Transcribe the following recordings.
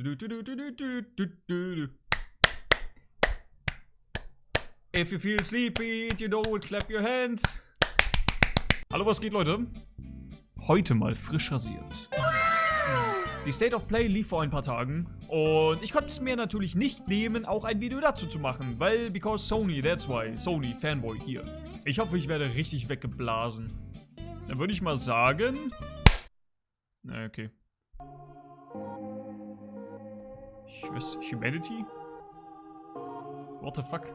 If you feel sleepy, you know it, clap your hands. Hallo, was geht, Leute? Heute mal frisch rasiert. Die State of Play lief vor ein paar Tagen und ich konnte es mir natürlich nicht nehmen, auch ein Video dazu zu machen, weil, because Sony, that's why, Sony, Fanboy hier. Ich hoffe, ich werde richtig weggeblasen. Dann würde ich mal sagen... Na, okay. Weiß, Humanity? What the fuck?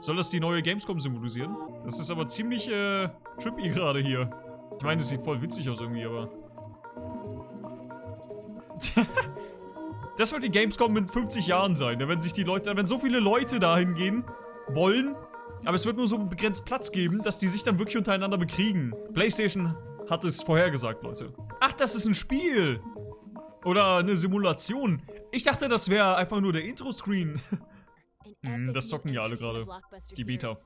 Soll das die neue Gamescom symbolisieren? Das ist aber ziemlich, äh, trippy gerade hier. Ich meine, es sieht voll witzig aus irgendwie, aber... das wird die Gamescom in 50 Jahren sein, wenn sich die Leute, wenn so viele Leute dahin gehen wollen, aber es wird nur so begrenzt Platz geben, dass die sich dann wirklich untereinander bekriegen. PlayStation hat es vorhergesagt, Leute. Ach, das ist ein Spiel! Oder eine Simulation. Ich dachte, das wäre einfach nur der Intro-Screen. hm, das zocken ja alle gerade. Die Beta.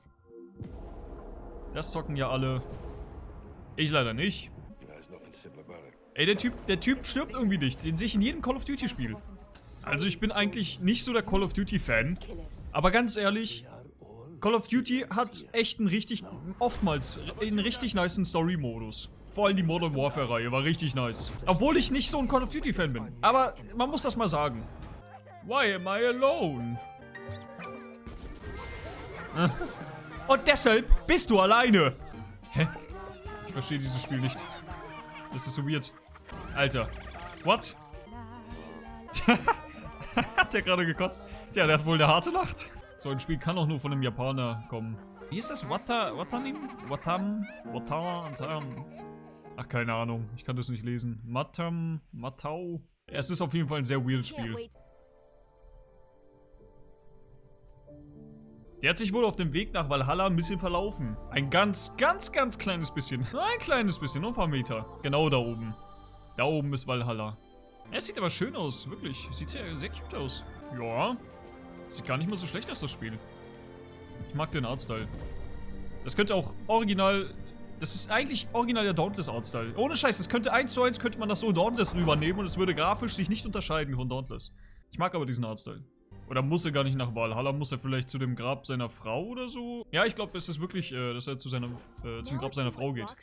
Das zocken ja alle. Ich leider nicht. Ey, der Typ, der Typ stirbt irgendwie nicht. Den sehe ich in jedem Call of Duty Spiel. Also ich bin eigentlich nicht so der Call of Duty Fan. Aber ganz ehrlich, Call of Duty hat echt einen richtig, oftmals, einen richtig niceen Story-Modus. Vor allem die Modern Warfare-Reihe war richtig nice. Obwohl ich nicht so ein Call of Duty-Fan bin. Aber man muss das mal sagen. Why am I alone? Und deshalb bist du alleine. Hä? Ich verstehe dieses Spiel nicht. Das ist so weird. Alter. What? hat der gerade gekotzt? Tja, der hat wohl eine harte Nacht. So ein Spiel kann auch nur von einem Japaner kommen. Wie ist das? Wata, Watanim? Watam? Watam? Ach, keine Ahnung. Ich kann das nicht lesen. Matam? Matau? Es ist auf jeden Fall ein sehr weird Spiel. Der hat sich wohl auf dem Weg nach Valhalla ein bisschen verlaufen. Ein ganz, ganz, ganz kleines bisschen. Ein kleines bisschen, nur ein paar Meter. Genau da oben. Da oben ist Valhalla. Es sieht aber schön aus, wirklich. Sieht sehr, sehr cute aus. Ja. Sieht gar nicht mal so schlecht aus, das Spiel. Ich mag den Artstyle. Das könnte auch original... Das ist eigentlich original der Dauntless Artstyle. Ohne Scheiß, das könnte eins zu eins könnte man das so Dauntless rübernehmen und es würde grafisch sich nicht unterscheiden von Dauntless. Ich mag aber diesen Artstyle. Oder muss er gar nicht nach Valhalla? Muss er vielleicht zu dem Grab seiner Frau oder so? Ja, ich glaube, es ist wirklich, äh, dass er zu seiner, äh, zum Grab seiner Frau geht.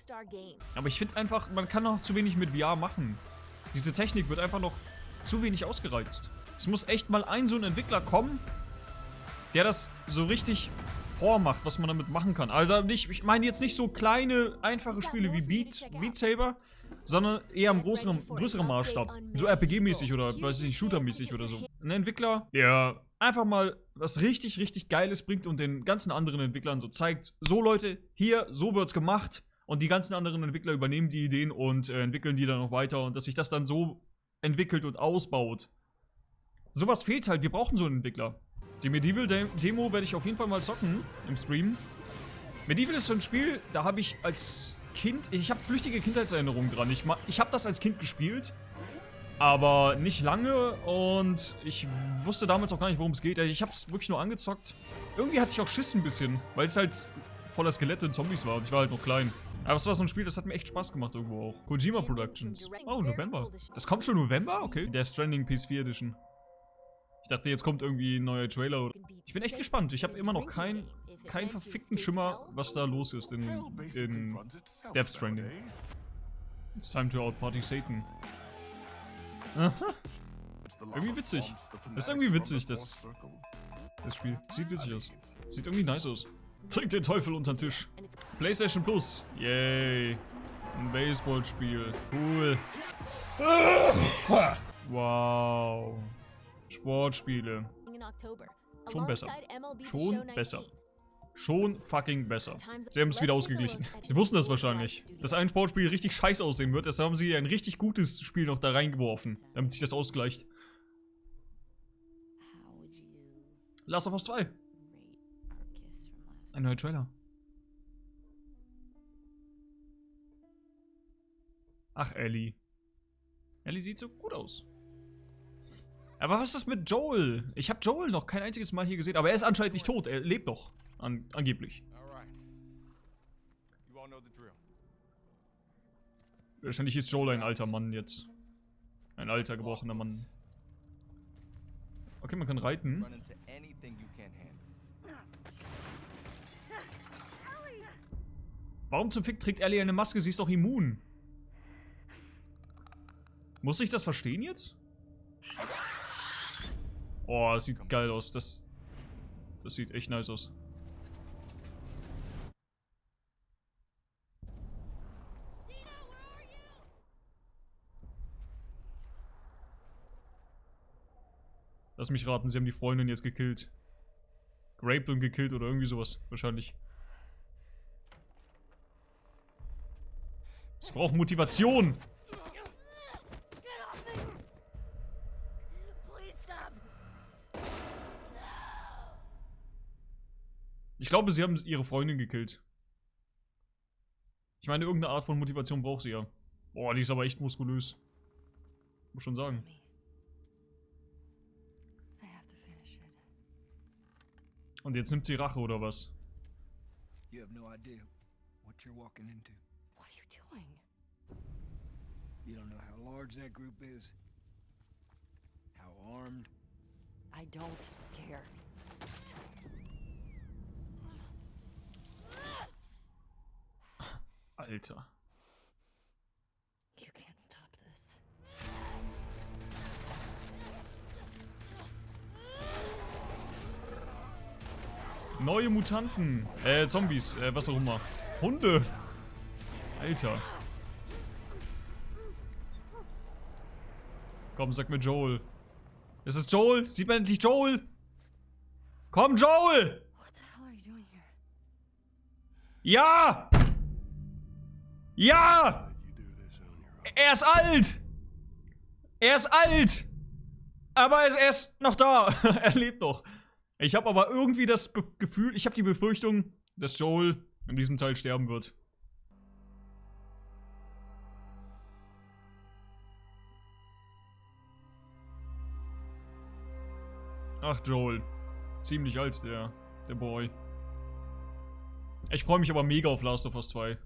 Aber ich finde einfach, man kann noch zu wenig mit VR machen. Diese Technik wird einfach noch zu wenig ausgereizt. Es muss echt mal ein so ein Entwickler kommen, der das so richtig vormacht, was man damit machen kann. Also nicht, ich meine jetzt nicht so kleine, einfache Spiele wie Beat, Beat Saber, sondern eher im größeren, größeren Maßstab. So RPG-mäßig oder, weiß ich nicht, Shooter-mäßig oder so. Ein Entwickler, der einfach mal was richtig, richtig Geiles bringt und den ganzen anderen Entwicklern so zeigt, so Leute, hier, so wird's gemacht und die ganzen anderen Entwickler übernehmen die Ideen und äh, entwickeln die dann noch weiter und dass sich das dann so entwickelt und ausbaut. Sowas fehlt halt, wir brauchen so einen Entwickler. Die Medieval Demo werde ich auf jeden Fall mal zocken im Stream. Medieval ist so ein Spiel, da habe ich als Kind, ich habe flüchtige Kindheitserinnerungen dran. Ich, ich habe das als Kind gespielt, aber nicht lange und ich wusste damals auch gar nicht, worum es geht. Ich habe es wirklich nur angezockt. Irgendwie hatte ich auch Schiss ein bisschen, weil es halt voller Skelette und Zombies war und ich war halt noch klein. Aber es war so ein Spiel, das hat mir echt Spaß gemacht irgendwo auch. Kojima Productions. Oh, November. Das kommt schon November? Okay. Der Stranding PS4 Edition. Ich dachte, jetzt kommt irgendwie ein neuer Trailer. Ich bin echt gespannt. Ich habe immer noch keinen kein verfickten Schimmer, was da los ist in, in Death Stranding. It's time to outparty Satan. Aha. Irgendwie witzig. Das ist irgendwie witzig, das, das Spiel. Sieht witzig aus. Sieht irgendwie nice aus. Trink den Teufel unter den Tisch. PlayStation Plus. Yay. Ein Baseballspiel. Cool. Wow. Sportspiele. Schon besser. Schon besser. Schon fucking besser. Sie haben es wieder ausgeglichen. Sie wussten das wahrscheinlich. Dass ein Sportspiel richtig scheiße aussehen wird, deshalb haben sie ein richtig gutes Spiel noch da reingeworfen, damit sich das ausgleicht. Last of Us 2. Ein neuer Trailer. Ach, Ellie. Ellie sieht so gut aus. Aber was ist das mit Joel? Ich habe Joel noch kein einziges Mal hier gesehen, aber er ist anscheinend nicht tot. Er lebt noch. An angeblich. Wahrscheinlich ist Joel ein alter Mann jetzt. Ein alter, gebrochener Mann. Okay, man kann reiten. Warum zum Fick trägt Ellie eine Maske? Sie ist doch immun. Muss ich das verstehen jetzt? Oh, das sieht geil aus. Das, das sieht echt nice aus. Lass mich raten, sie haben die Freundin jetzt gekillt. Raped und gekillt oder irgendwie sowas. Wahrscheinlich. Sie braucht Motivation. Ich glaube, sie haben ihre Freundin gekillt. Ich meine, irgendeine Art von Motivation braucht sie ja. Boah, die ist aber echt muskulös. Muss schon sagen. Und jetzt nimmt sie Rache oder was? You have no idea what you're walking into. What are you doing? You don't know how large that group is, how armed. I don't care. Alter. You can't stop this. Neue Mutanten. Äh, Zombies. Äh, was auch immer. Hunde. Alter. Komm, sag mir Joel. Ist es Joel? Sieht man endlich Joel? Komm, Joel! What the hell are you doing here? Ja! Ja! Er ist alt! Er ist alt! Aber er ist, er ist noch da. er lebt noch. Ich habe aber irgendwie das Be Gefühl, ich habe die Befürchtung, dass Joel in diesem Teil sterben wird. Ach, Joel. Ziemlich alt, der, der Boy. Ich freue mich aber mega auf Last of Us 2.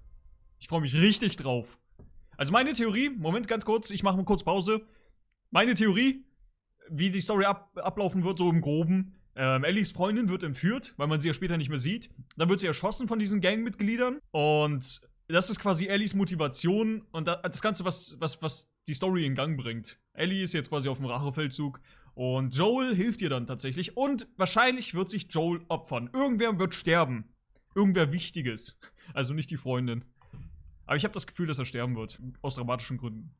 Ich freue mich richtig drauf. Also meine Theorie, Moment ganz kurz, ich mache mal kurz Pause. Meine Theorie, wie die Story ab, ablaufen wird, so im Groben. Ähm, Ellies Freundin wird entführt, weil man sie ja später nicht mehr sieht. Dann wird sie erschossen von diesen Gangmitgliedern. Und das ist quasi Ellies Motivation und da, das Ganze, was, was, was die Story in Gang bringt. Ellie ist jetzt quasi auf dem Rachefeldzug und Joel hilft ihr dann tatsächlich. Und wahrscheinlich wird sich Joel opfern. Irgendwer wird sterben. Irgendwer Wichtiges. Also nicht die Freundin. Aber ich habe das Gefühl, dass er sterben wird. Aus dramatischen Gründen.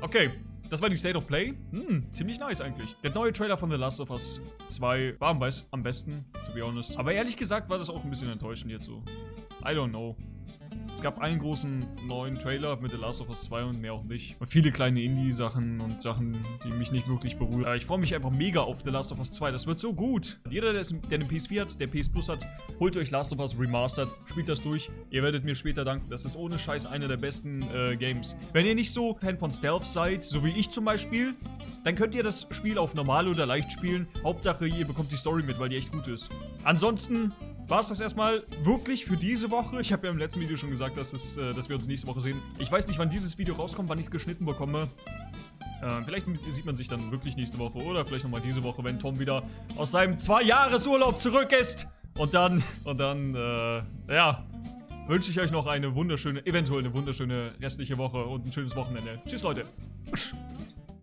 Okay, das war die State of Play. Hm, ziemlich nice eigentlich. Der neue Trailer von The Last of Us 2 war am, besten, to be honest. Aber ehrlich gesagt war das auch ein bisschen enttäuschend jetzt so. I don't know. Gab einen großen neuen Trailer mit The Last of Us 2 und mehr auch nicht. Und viele kleine Indie-Sachen und Sachen, die mich nicht wirklich berühren. Ich freue mich einfach mega auf The Last of Us 2. Das wird so gut. Jeder, der, der eine PS4 hat, der PS Plus hat, holt euch Last of Us Remastered, spielt das durch. Ihr werdet mir später danken. Das ist ohne Scheiß einer der besten äh, Games. Wenn ihr nicht so Fan von Stealth seid, so wie ich zum Beispiel, dann könnt ihr das Spiel auf normal oder leicht spielen. Hauptsache, ihr bekommt die Story mit, weil die echt gut ist. Ansonsten war es das erstmal wirklich für diese Woche. Ich habe ja im letzten Video schon gesagt, dass, es, äh, dass wir uns nächste Woche sehen. Ich weiß nicht, wann dieses Video rauskommt, wann ich es geschnitten bekomme. Äh, vielleicht sieht man sich dann wirklich nächste Woche oder vielleicht nochmal diese Woche, wenn Tom wieder aus seinem Zwei-Jahres-Urlaub zurück ist. Und dann, und dann, äh, ja, wünsche ich euch noch eine wunderschöne, eventuell eine wunderschöne restliche Woche und ein schönes Wochenende. Tschüss, Leute.